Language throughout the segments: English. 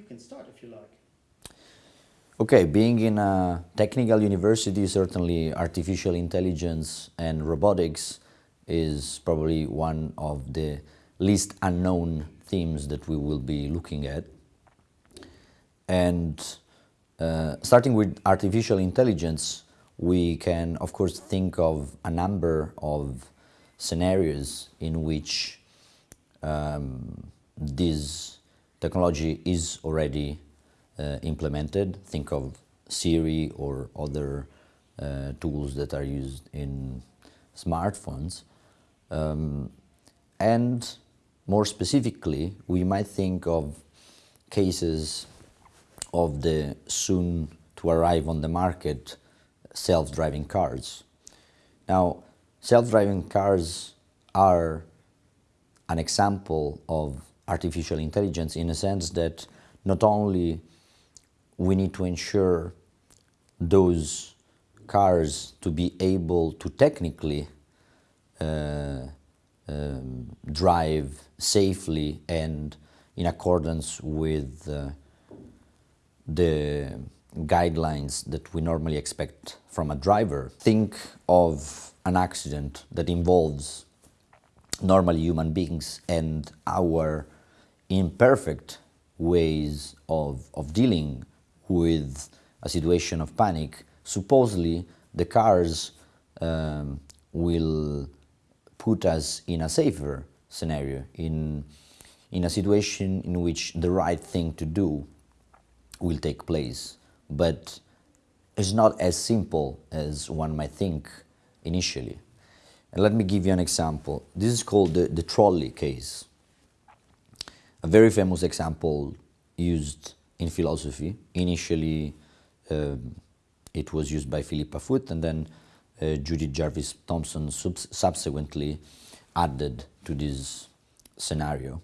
you can start if you like. Okay, being in a technical university, certainly artificial intelligence and robotics is probably one of the least unknown themes that we will be looking at. And uh, starting with artificial intelligence, we can, of course, think of a number of scenarios in which um, this technology is already uh, implemented. Think of Siri or other uh, tools that are used in smartphones. Um, and more specifically, we might think of cases of the soon to arrive on the market self-driving cars. Now, self-driving cars are an example of artificial intelligence in a sense that not only we need to ensure those cars to be able to technically uh, um, drive safely and in accordance with uh, the guidelines that we normally expect from a driver. Think of an accident that involves normally human beings and our imperfect ways of, of dealing with a situation of panic. Supposedly, the cars um, will put us in a safer scenario, in, in a situation in which the right thing to do will take place. But it's not as simple as one might think initially. And let me give you an example. This is called the, the trolley case. A very famous example used in philosophy. Initially, um, it was used by Philippa Foot and then uh, Judith Jarvis Thomson subsequently added to this scenario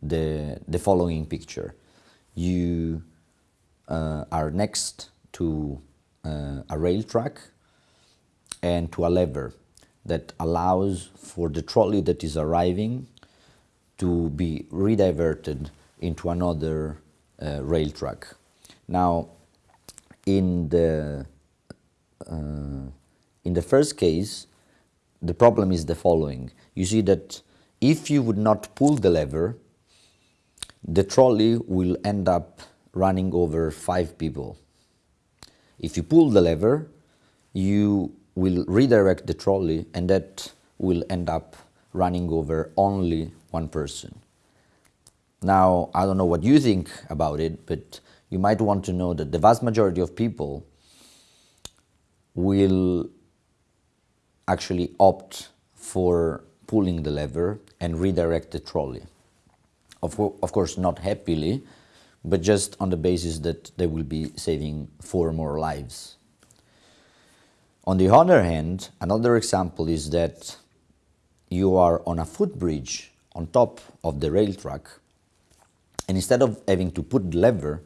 the, the following picture. You uh, are next to uh, a rail track and to a lever that allows for the trolley that is arriving to be rediverted into another uh, rail track. Now, in the uh, in the first case, the problem is the following. You see that if you would not pull the lever, the trolley will end up running over five people. If you pull the lever, you will redirect the trolley and that will end up running over only one person. Now, I don't know what you think about it, but you might want to know that the vast majority of people will actually opt for pulling the lever and redirect the trolley. Of, of course, not happily, but just on the basis that they will be saving four more lives. On the other hand, another example is that you are on a footbridge on top of the rail track, and instead of having to put the lever,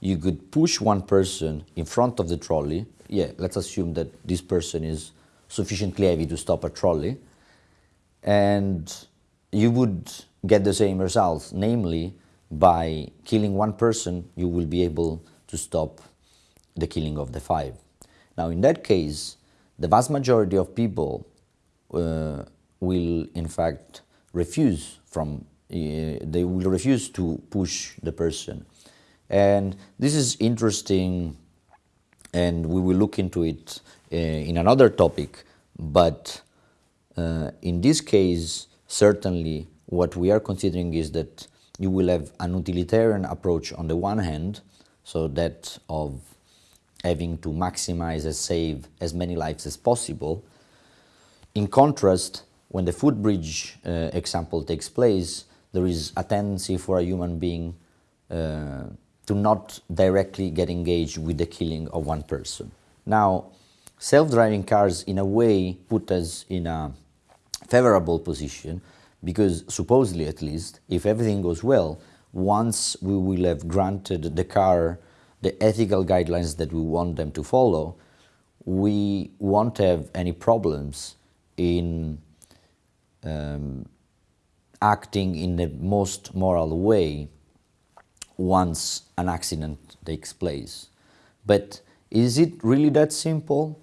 you could push one person in front of the trolley. Yeah, let's assume that this person is sufficiently heavy to stop a trolley, and you would get the same results, namely by killing one person, you will be able to stop the killing of the five. Now, in that case, the vast majority of people uh, will, in fact, refuse from, uh, they will refuse to push the person. And this is interesting, and we will look into it uh, in another topic, but uh, in this case, certainly what we are considering is that you will have an utilitarian approach on the one hand, so that of having to maximize and save as many lives as possible. In contrast, when the footbridge uh, example takes place, there is a tendency for a human being uh, to not directly get engaged with the killing of one person. Now, self-driving cars in a way put us in a favorable position because supposedly at least, if everything goes well, once we will have granted the car the ethical guidelines that we want them to follow, we won't have any problems in um, acting in the most moral way once an accident takes place. But is it really that simple?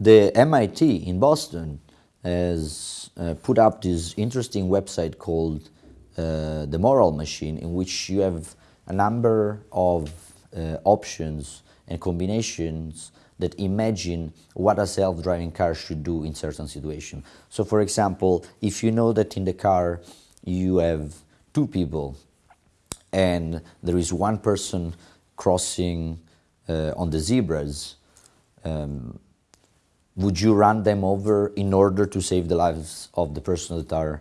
The MIT in Boston has uh, put up this interesting website called uh, The Moral Machine, in which you have a number of uh, options and combinations that imagine what a self-driving car should do in certain situations. So for example, if you know that in the car you have two people and there is one person crossing uh, on the zebras, um, would you run them over in order to save the lives of the person that are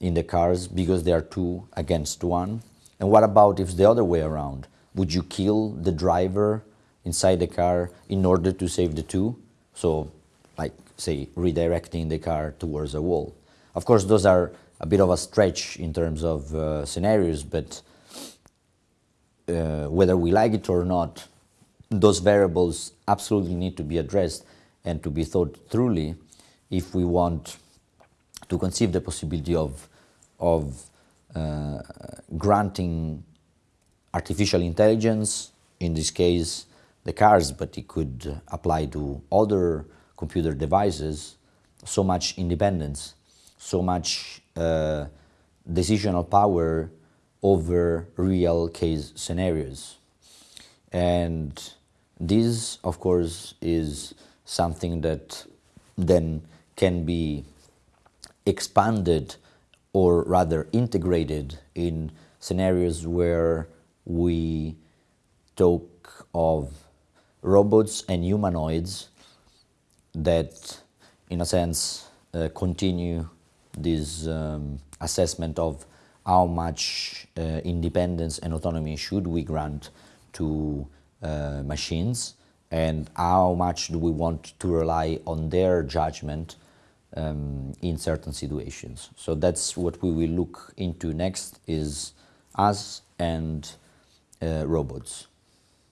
in the cars because they are two against one? And what about if the other way around? Would you kill the driver inside the car in order to save the two? So, like, say, redirecting the car towards a wall. Of course, those are a bit of a stretch in terms of uh, scenarios, but uh, whether we like it or not, those variables absolutely need to be addressed and to be thought thoroughly if we want to conceive the possibility of, of uh, granting artificial intelligence, in this case the cars, but it could apply to other computer devices, so much independence, so much uh, decisional power over real case scenarios. And this, of course, is something that then can be expanded or rather integrated in scenarios where we talk of robots and humanoids that, in a sense, uh, continue this um, assessment of how much uh, independence and autonomy should we grant to uh, machines and how much do we want to rely on their judgment um, in certain situations. So that's what we will look into next is us and uh, robots.